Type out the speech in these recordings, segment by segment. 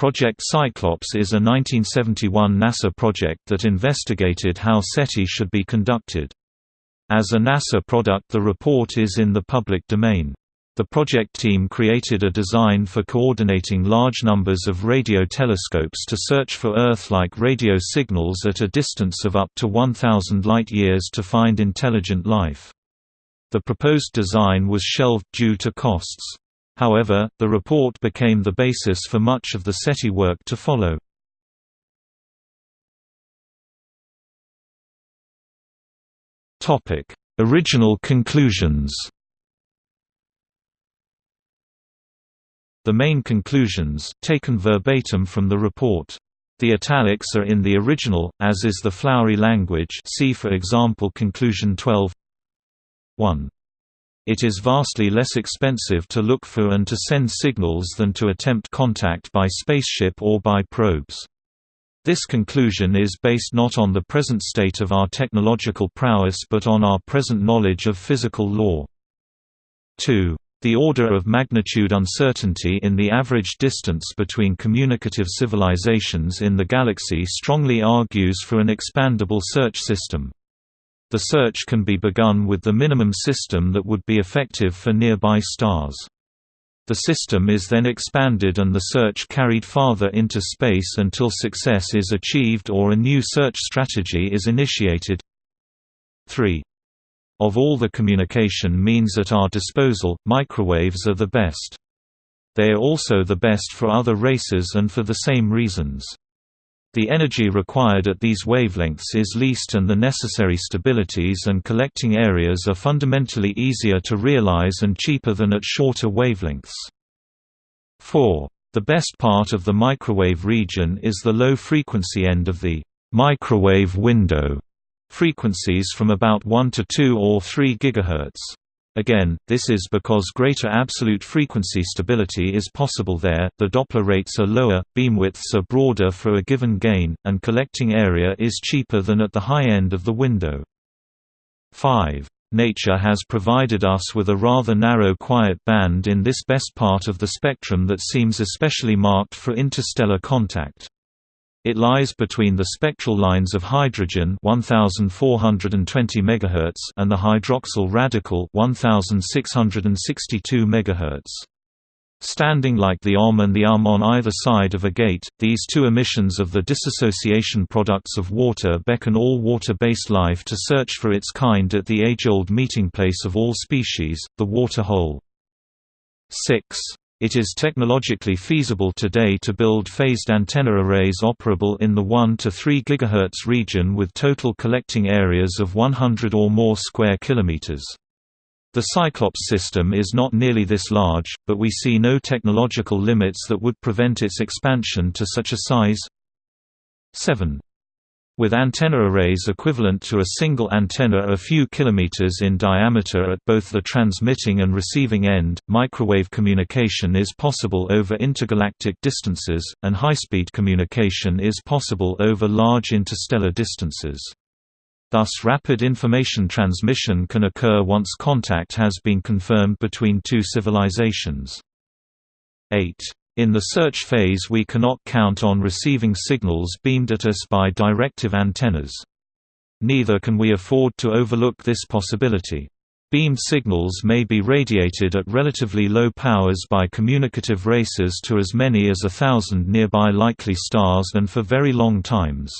Project Cyclops is a 1971 NASA project that investigated how SETI should be conducted. As a NASA product the report is in the public domain. The project team created a design for coordinating large numbers of radio telescopes to search for Earth-like radio signals at a distance of up to 1,000 light-years to find intelligent life. The proposed design was shelved due to costs. However, the report became the basis for much of the SETI work to follow. Topic: Original conclusions The main conclusions, taken verbatim from the report. The italics are in the original, as is the flowery language see for example conclusion 12 1. It is vastly less expensive to look for and to send signals than to attempt contact by spaceship or by probes. This conclusion is based not on the present state of our technological prowess but on our present knowledge of physical law. 2. The order of magnitude uncertainty in the average distance between communicative civilizations in the galaxy strongly argues for an expandable search system. The search can be begun with the minimum system that would be effective for nearby stars. The system is then expanded and the search carried farther into space until success is achieved or a new search strategy is initiated. 3. Of all the communication means at our disposal, microwaves are the best. They are also the best for other races and for the same reasons. The energy required at these wavelengths is least and the necessary stabilities and collecting areas are fundamentally easier to realize and cheaper than at shorter wavelengths. 4. The best part of the microwave region is the low-frequency end of the microwave window, frequencies from about 1 to 2 or 3 GHz. Again, this is because greater absolute frequency stability is possible there, the Doppler rates are lower, beamwidths are broader for a given gain, and collecting area is cheaper than at the high end of the window. 5. Nature has provided us with a rather narrow quiet band in this best part of the spectrum that seems especially marked for interstellar contact. It lies between the spectral lines of hydrogen 1420 MHz and the hydroxyl radical 1662 MHz. Standing like the OM and the UM on either side of a gate, these two emissions of the dissociation products of water beckon all water-based life to search for its kind at the age-old meeting place of all species, the water hole. 6. It is technologically feasible today to build phased antenna arrays operable in the 1 to 3 GHz region with total collecting areas of 100 or more square kilometers. The Cyclops system is not nearly this large, but we see no technological limits that would prevent its expansion to such a size. 7. With antenna arrays equivalent to a single antenna a few kilometers in diameter at both the transmitting and receiving end, microwave communication is possible over intergalactic distances, and high-speed communication is possible over large interstellar distances. Thus rapid information transmission can occur once contact has been confirmed between two civilizations. 8. In the search phase we cannot count on receiving signals beamed at us by directive antennas. Neither can we afford to overlook this possibility. Beamed signals may be radiated at relatively low powers by communicative races to as many as a thousand nearby likely stars and for very long times.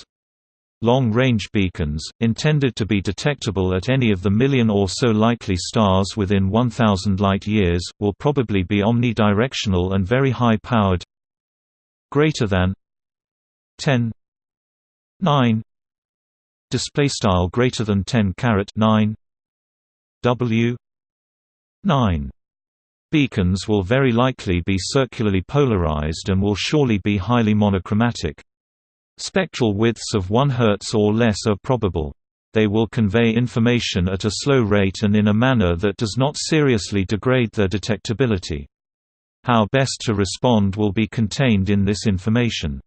Long-range beacons, intended to be detectable at any of the million or so likely stars within 1000 light-years, will probably be omnidirectional and very high-powered. Greater than 10 9 display style greater than 10 caret 9 w 9 beacons will very likely be circularly polarized and will surely be highly monochromatic Spectral widths of 1 Hz or less are probable. They will convey information at a slow rate and in a manner that does not seriously degrade their detectability. How best to respond will be contained in this information.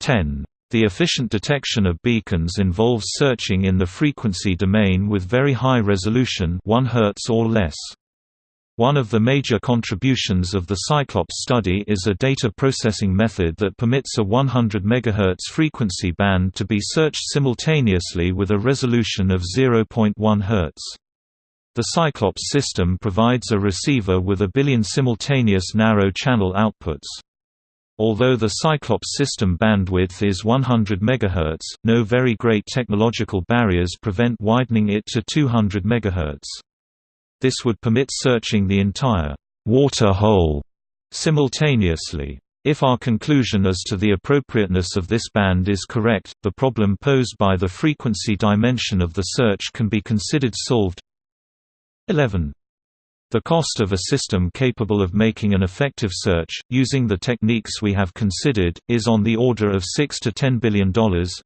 10. The efficient detection of beacons involves searching in the frequency domain with very high resolution 1 Hz or less. One of the major contributions of the Cyclops study is a data processing method that permits a 100 MHz frequency band to be searched simultaneously with a resolution of 0.1 Hz. The Cyclops system provides a receiver with a billion simultaneous narrow channel outputs. Although the Cyclops system bandwidth is 100 MHz, no very great technological barriers prevent widening it to 200 MHz. This would permit searching the entire water hole simultaneously. If our conclusion as to the appropriateness of this band is correct, the problem posed by the frequency dimension of the search can be considered solved. 11. The cost of a system capable of making an effective search, using the techniques we have considered, is on the order of 6 to $10 billion,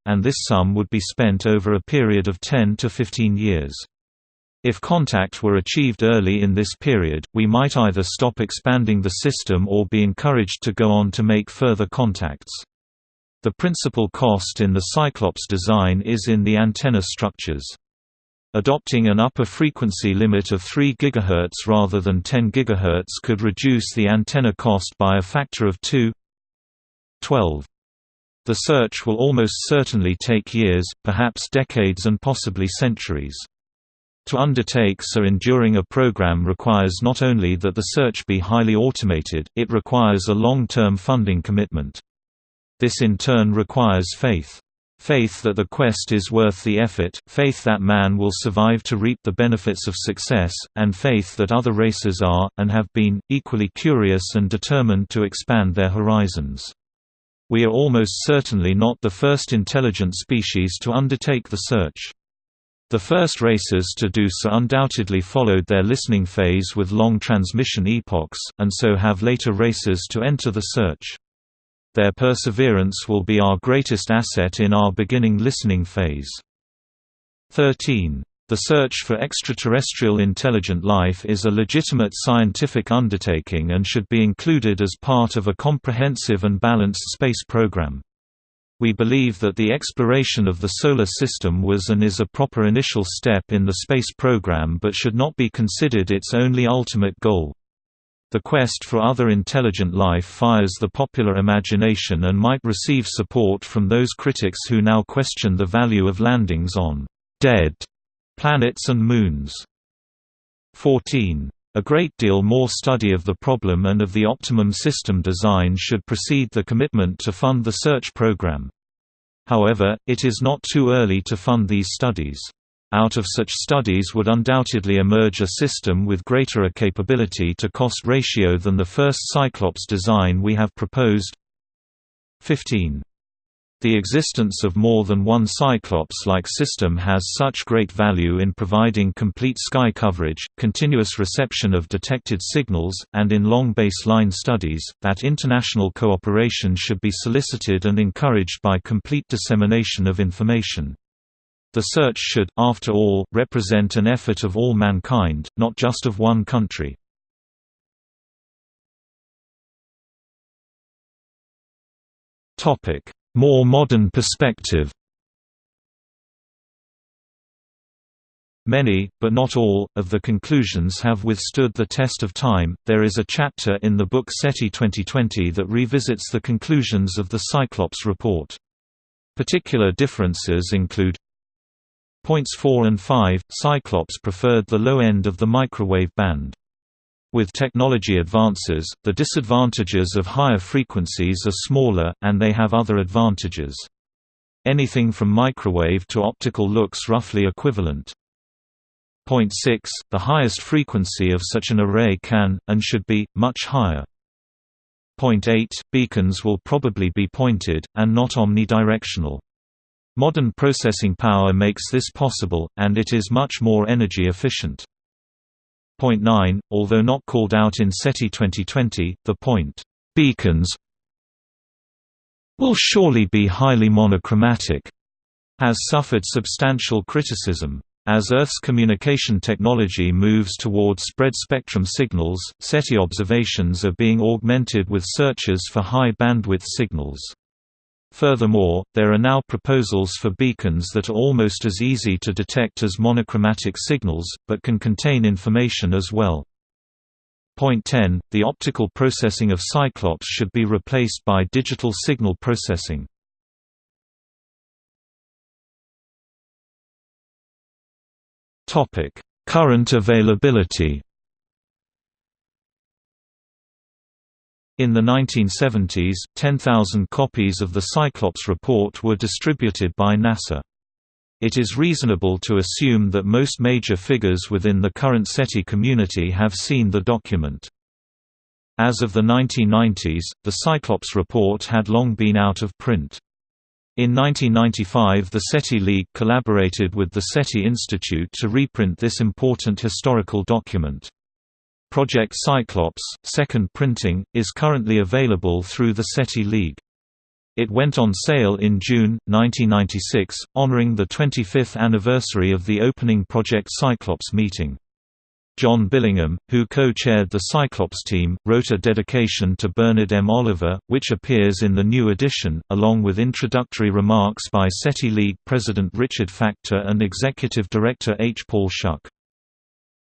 and this sum would be spent over a period of 10 to 15 years. If contact were achieved early in this period, we might either stop expanding the system or be encouraged to go on to make further contacts. The principal cost in the Cyclops design is in the antenna structures. Adopting an upper frequency limit of 3 GHz rather than 10 GHz could reduce the antenna cost by a factor of 2 12. The search will almost certainly take years, perhaps decades and possibly centuries. To undertake so enduring a program requires not only that the search be highly automated, it requires a long-term funding commitment. This in turn requires faith. Faith that the quest is worth the effort, faith that man will survive to reap the benefits of success, and faith that other races are, and have been, equally curious and determined to expand their horizons. We are almost certainly not the first intelligent species to undertake the search. The first races to do so undoubtedly followed their listening phase with long transmission epochs, and so have later races to enter the search. Their perseverance will be our greatest asset in our beginning listening phase. 13. The search for extraterrestrial intelligent life is a legitimate scientific undertaking and should be included as part of a comprehensive and balanced space program. We believe that the exploration of the Solar System was and is a proper initial step in the space program but should not be considered its only ultimate goal. The quest for other intelligent life fires the popular imagination and might receive support from those critics who now question the value of landings on «dead» planets and moons. 14. A great deal more study of the problem and of the optimum system design should precede the commitment to fund the search program. However, it is not too early to fund these studies. Out of such studies would undoubtedly emerge a system with greater a capability to cost ratio than the first Cyclops design we have proposed. 15. The existence of more than one Cyclops-like system has such great value in providing complete sky coverage, continuous reception of detected signals, and in long baseline studies, that international cooperation should be solicited and encouraged by complete dissemination of information. The search should, after all, represent an effort of all mankind, not just of one country. Topic more modern perspective Many, but not all, of the conclusions have withstood the test of time. There is a chapter in the book SETI 2020 that revisits the conclusions of the Cyclops report. Particular differences include Points 4 and 5 Cyclops preferred the low end of the microwave band. With technology advances, the disadvantages of higher frequencies are smaller, and they have other advantages. Anything from microwave to optical looks roughly equivalent. Point 6, the highest frequency of such an array can, and should be, much higher. Point 8, beacons will probably be pointed, and not omnidirectional. Modern processing power makes this possible, and it is much more energy efficient. Point 9, although not called out in SETI 2020, the point beacons will surely be highly monochromatic has suffered substantial criticism. As Earth's communication technology moves toward spread-spectrum signals, SETI observations are being augmented with searches for high-bandwidth signals. Furthermore, there are now proposals for beacons that are almost as easy to detect as monochromatic signals, but can contain information as well. Point 10. The optical processing of Cyclops should be replaced by digital signal processing. Current availability. In the 1970s, 10,000 copies of the Cyclops report were distributed by NASA. It is reasonable to assume that most major figures within the current SETI community have seen the document. As of the 1990s, the Cyclops report had long been out of print. In 1995 the SETI League collaborated with the SETI Institute to reprint this important historical document. Project Cyclops, second printing, is currently available through the SETI League. It went on sale in June, 1996, honoring the 25th anniversary of the opening Project Cyclops meeting. John Billingham, who co-chaired the Cyclops team, wrote a dedication to Bernard M. Oliver, which appears in the new edition, along with introductory remarks by SETI League President Richard Factor and Executive Director H. Paul Shuch.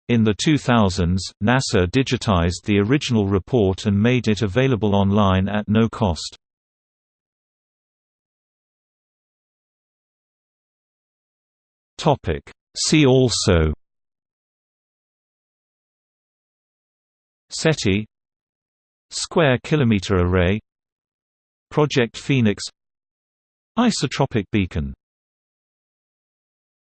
In the 2000s, NASA digitized the original report and made it available online at no cost. See also SETI Square kilometer array Project Phoenix Isotropic beacon